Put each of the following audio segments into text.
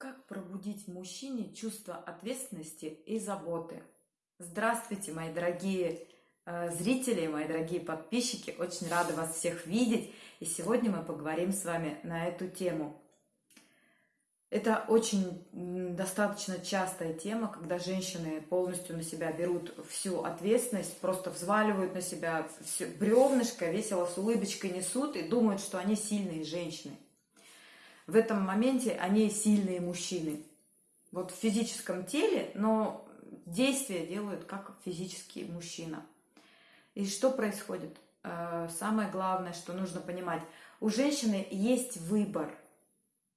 Как пробудить в мужчине чувство ответственности и заботы? Здравствуйте, мои дорогие э, зрители, мои дорогие подписчики. Очень рада вас всех видеть. И сегодня мы поговорим с вами на эту тему. Это очень достаточно частая тема, когда женщины полностью на себя берут всю ответственность, просто взваливают на себя все бревнышко, весело с улыбочкой несут и думают, что они сильные женщины в этом моменте они сильные мужчины. Вот в физическом теле, но действия делают как физический мужчина. И что происходит? Э, самое главное, что нужно понимать, у женщины есть выбор.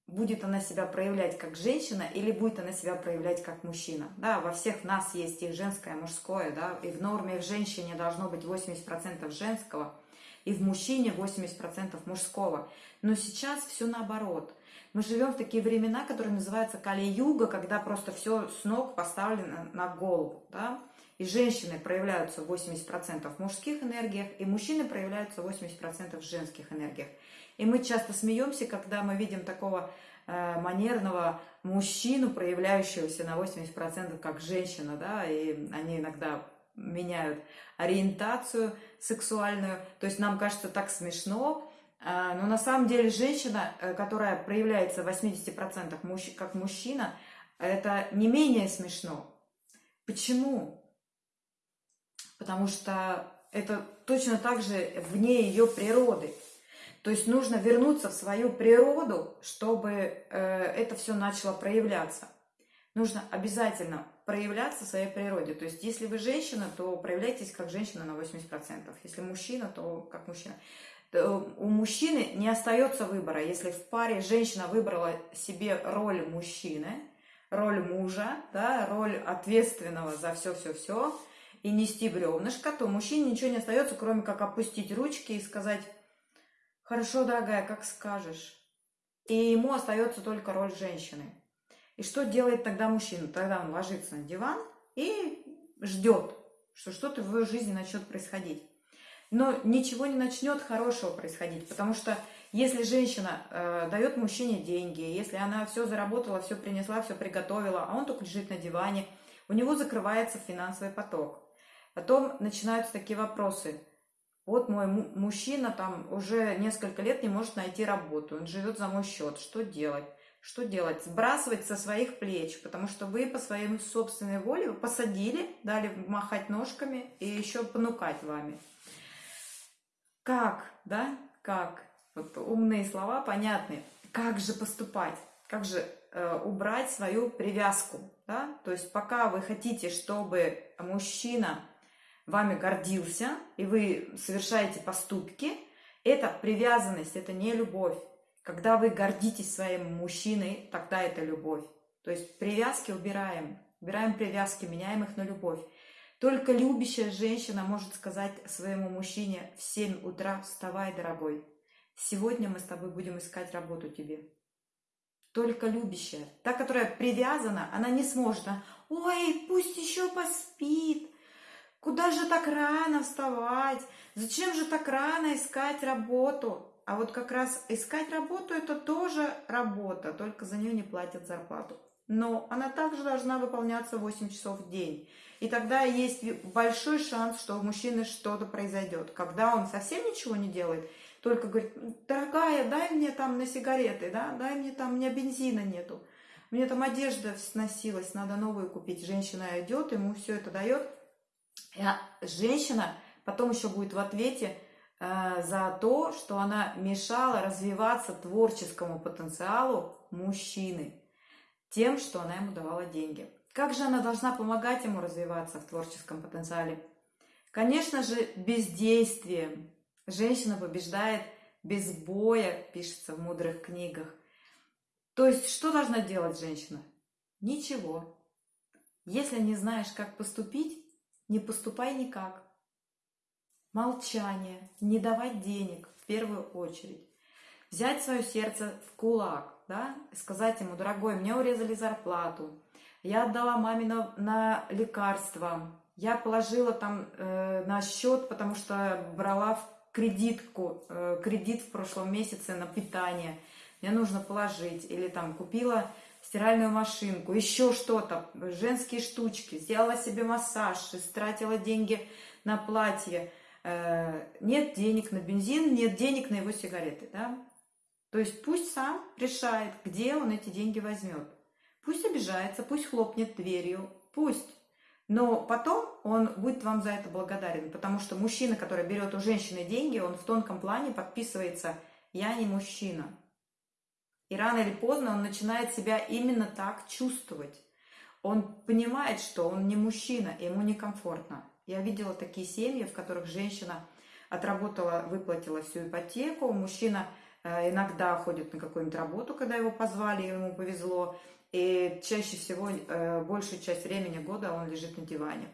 Будет она себя проявлять как женщина или будет она себя проявлять как мужчина. Да, во всех нас есть и женское, и мужское, да, и в норме в женщине должно быть 80% женского, и в мужчине 80% мужского. Но сейчас все наоборот. Мы живем в такие времена, которые называются Кали-юга, когда просто все с ног поставлено на голову. Да? И женщины проявляются в 80% в мужских энергиях, и мужчины проявляются в 80% в женских энергиях. И мы часто смеемся, когда мы видим такого э, манерного мужчину, проявляющегося на 80% как женщина, да, и они иногда меняют ориентацию сексуальную. То есть нам кажется так смешно, но на самом деле женщина, э, которая проявляется в 80% как мужчина, это не менее смешно. Почему? Потому что это точно так же вне ее природы. То есть нужно вернуться в свою природу, чтобы э, это все начало проявляться. Нужно обязательно проявляться в своей природе. То есть если вы женщина, то проявляйтесь как женщина на 80%. Если мужчина, то как мужчина. Э, у мужчины не остается выбора. Если в паре женщина выбрала себе роль мужчины, роль мужа, да, роль ответственного за все-все-все и нести бревнышко, то мужчине ничего не остается, кроме как опустить ручки и сказать «Хорошо, дорогая, как скажешь». И ему остается только роль женщины. И что делает тогда мужчина? Тогда он ложится на диван и ждет, что что-то в его жизни начнет происходить но ничего не начнет хорошего происходить, потому что если женщина э, дает мужчине деньги, если она все заработала, все принесла, все приготовила, а он только лежит на диване, у него закрывается финансовый поток. Потом начинаются такие вопросы. Вот мой мужчина там уже несколько лет не может найти работу, он живет за мой счет, что делать? Что делать? Сбрасывать со своих плеч, потому что вы по своей собственной воле посадили, дали махать ножками и еще понукать вами. Как, да, как? Вот умные слова понятны. Как же поступать? Как же э, убрать свою привязку? Да? То есть пока вы хотите, чтобы мужчина вами гордился, и вы совершаете поступки, это привязанность, это не любовь. Когда вы гордитесь своим мужчиной, тогда это любовь. То есть привязки убираем, убираем привязки, меняем их на любовь. Только любящая женщина может сказать своему мужчине в 7 утра «Вставай, дорогой, сегодня мы с тобой будем искать работу тебе». Только любящая. Та, которая привязана, она не сможет. «Ой, пусть еще поспит, Куда же так рано вставать? Зачем же так рано искать работу? А вот как раз искать работу это тоже работа, только за нее не платят зарплату но она также должна выполняться 8 часов в день. И тогда есть большой шанс, что у мужчины что-то произойдет. Когда он совсем ничего не делает, только говорит, дорогая, дай мне там на сигареты, да, дай мне там, у меня бензина нету. Мне там одежда сносилась, надо новую купить. Женщина идет, ему все это дает. А женщина потом еще будет в ответе э, за то, что она мешала развиваться творческому потенциалу мужчины тем, что она ему давала деньги. Как же она должна помогать ему развиваться в творческом потенциале? Конечно же, бездействием. Женщина побеждает без боя, пишется в мудрых книгах. То есть, что должна делать женщина? Ничего. Если не знаешь, как поступить, не поступай никак. Молчание, не давать денег в первую очередь. Взять свое сердце в кулак, да, сказать ему, дорогой, мне урезали зарплату, я отдала маме на, на лекарства, я положила там э, на счет, потому что брала в кредитку, э, кредит в прошлом месяце на питание, мне нужно положить, или там купила стиральную машинку, еще что-то, женские штучки, сделала себе массаж, истратила деньги на платье, э, нет денег на бензин, нет денег на его сигареты, да? То есть пусть сам решает, где он эти деньги возьмет. Пусть обижается, пусть хлопнет дверью, пусть. Но потом он будет вам за это благодарен, потому что мужчина, который берет у женщины деньги, он в тонком плане подписывается «я не мужчина». И рано или поздно он начинает себя именно так чувствовать. Он понимает, что он не мужчина, и ему некомфортно. Я видела такие семьи, в которых женщина отработала, выплатила всю ипотеку, мужчина иногда ходит на какую-нибудь работу, когда его позвали, ему повезло, и чаще всего э, большую часть времени года он лежит на диване.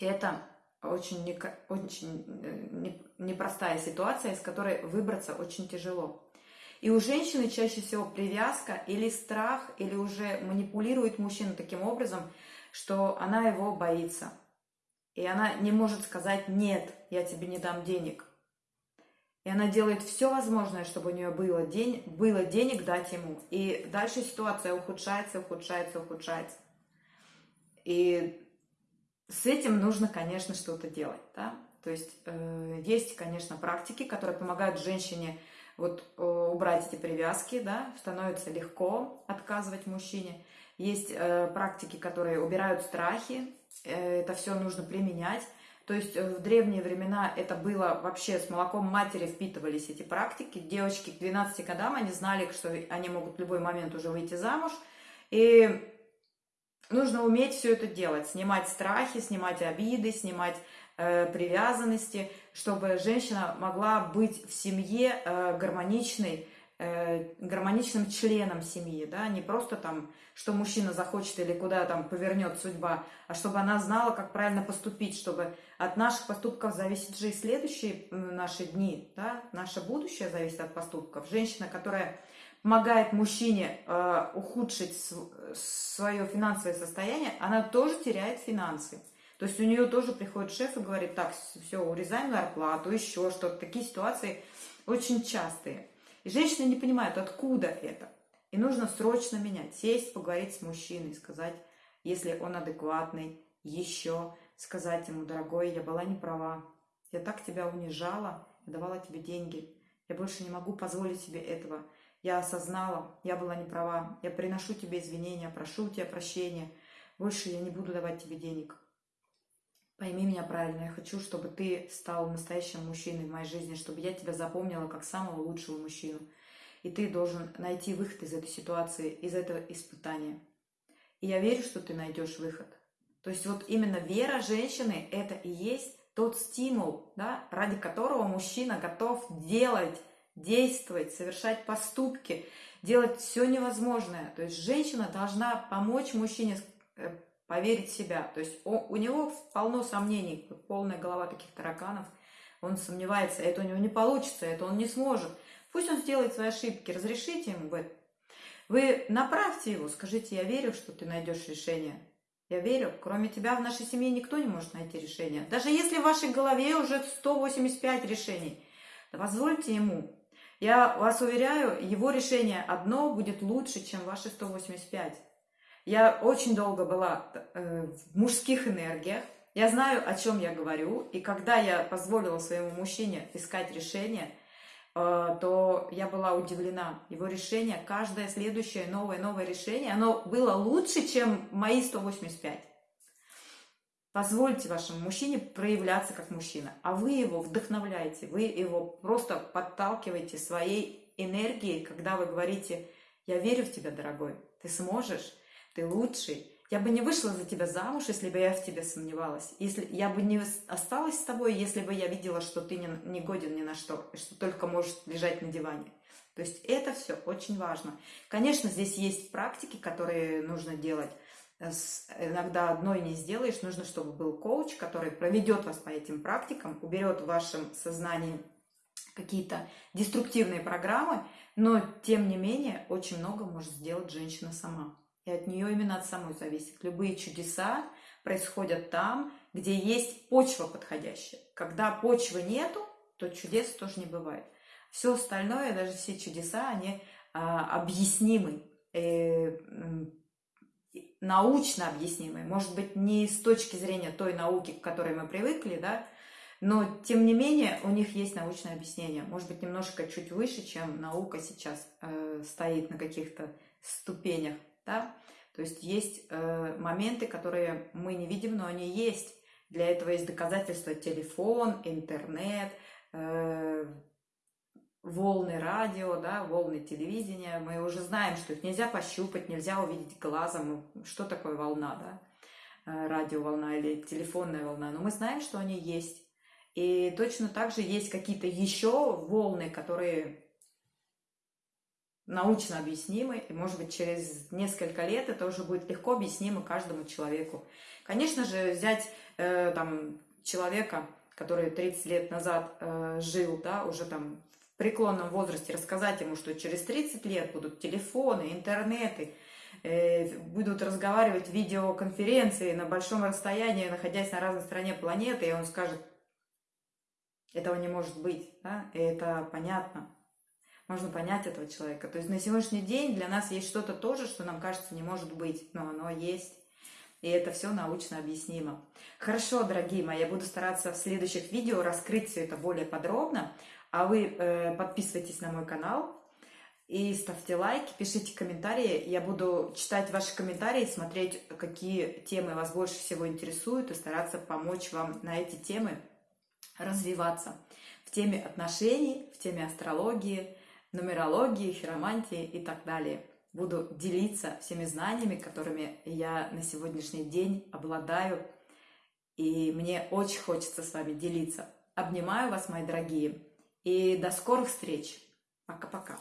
И это очень, не, очень э, непростая ситуация, из которой выбраться очень тяжело. И у женщины чаще всего привязка или страх, или уже манипулирует мужчину таким образом, что она его боится. И она не может сказать «нет, я тебе не дам денег». И она делает все возможное, чтобы у нее было, день, было денег дать ему. И дальше ситуация ухудшается, ухудшается, ухудшается. И с этим нужно, конечно, что-то делать. Да? То есть э, есть, конечно, практики, которые помогают женщине вот, э, убрать эти привязки, да? становится легко отказывать мужчине. Есть э, практики, которые убирают страхи, э, это все нужно применять. То есть э, в древние времена это было вообще с молоком матери впитывались эти практики. Девочки к 12 годам, они знали, что они могут в любой момент уже выйти замуж. И нужно уметь все это делать, снимать страхи, снимать обиды, снимать э, привязанности, чтобы женщина могла быть в семье э, гармоничной, гармоничным членом семьи, да, не просто там, что мужчина захочет или куда там повернет судьба, а чтобы она знала, как правильно поступить, чтобы от наших поступков зависит же и следующие наши дни, да, наше будущее зависит от поступков. Женщина, которая помогает мужчине э, ухудшить свое финансовое состояние, она тоже теряет финансы. То есть у нее тоже приходит шеф и говорит, так, все, урезаем зарплату, еще что-то. Такие ситуации очень частые. И женщины не понимают, откуда это. И нужно срочно менять, сесть, поговорить с мужчиной, сказать, если он адекватный, еще сказать ему, дорогой, я была не права, я так тебя унижала, я давала тебе деньги, я больше не могу позволить себе этого. Я осознала, я была не права, я приношу тебе извинения, прошу у тебя прощения, больше я не буду давать тебе денег. Пойми меня правильно, я хочу, чтобы ты стал настоящим мужчиной в моей жизни, чтобы я тебя запомнила как самого лучшего мужчину. И ты должен найти выход из этой ситуации, из этого испытания. И я верю, что ты найдешь выход. То есть вот именно вера женщины – это и есть тот стимул, да, ради которого мужчина готов делать, действовать, совершать поступки, делать все невозможное. То есть женщина должна помочь мужчине э, поверить в себя. То есть он, у него полно сомнений, полная голова таких тараканов. Он сомневается, это у него не получится, это он не сможет. Пусть он сделает свои ошибки, разрешите ему в этом. Вы направьте его, скажите, я верю, что ты найдешь решение. Я верю, кроме тебя в нашей семье никто не может найти решение. Даже если в вашей голове уже 185 решений, позвольте ему. Я вас уверяю, его решение одно будет лучше, чем ваши 185. Я очень долго была э, в мужских энергиях. Я знаю, о чем я говорю. И когда я позволила своему мужчине искать решение, э, то я была удивлена. Его решение, каждое следующее новое, новое решение, оно было лучше, чем мои 185. Позвольте вашему мужчине проявляться как мужчина, а вы его вдохновляете, вы его просто подталкиваете своей энергией, когда вы говорите, я верю в тебя, дорогой, ты сможешь, ты лучший. Я бы не вышла за тебя замуж, если бы я в тебе сомневалась. Если я бы не осталась с тобой, если бы я видела, что ты не, не годен ни на что, что только можешь лежать на диване. То есть это все очень важно. Конечно, здесь есть практики, которые нужно делать. Иногда одной не сделаешь, нужно, чтобы был коуч, который проведет вас по этим практикам, уберет в вашем сознании какие-то деструктивные программы, но тем не менее очень много может сделать женщина сама. И от нее именно от самой зависит. Любые чудеса происходят там, где есть почва подходящая. Когда почвы нету, то чудес тоже не бывает. Все остальное, даже все чудеса, они а, объяснимы. э, научно объяснимый, может быть, не с точки зрения той науки, к которой мы привыкли, да, но, тем не менее, у них есть научное объяснение. Может быть, немножко чуть выше, чем наука сейчас э, стоит на каких-то ступенях, да. То есть есть э, моменты, которые мы не видим, но они есть. Для этого есть доказательства телефон, интернет, э, волны радио, да, волны телевидения. Мы уже знаем, что их нельзя пощупать, нельзя увидеть глазом, что такое волна, да, э, радиоволна или телефонная волна. Но мы знаем, что они есть. И точно так же есть какие-то еще волны, которые научно объяснимы, и, может быть, через несколько лет это уже будет легко объяснимо каждому человеку. Конечно же, взять э, там человека, который 30 лет назад э, жил, да, уже там в преклонном возрасте, рассказать ему, что через 30 лет будут телефоны, интернеты, э, будут разговаривать видеоконференции на большом расстоянии, находясь на разной стороне планеты, и он скажет, этого не может быть, да, и это понятно. Можно понять этого человека. То есть на сегодняшний день для нас есть что-то тоже, что нам кажется не может быть, но оно есть. И это все научно объяснимо. Хорошо, дорогие мои, я буду стараться в следующих видео раскрыть все это более подробно. А вы э, подписывайтесь на мой канал и ставьте лайки, пишите комментарии. Я буду читать ваши комментарии, смотреть, какие темы вас больше всего интересуют, и стараться помочь вам на эти темы развиваться в теме отношений, в теме астрологии, нумерологии, хиромантии и так далее. Буду делиться всеми знаниями, которыми я на сегодняшний день обладаю, и мне очень хочется с вами делиться. Обнимаю вас, мои дорогие, и до скорых встреч. Пока-пока.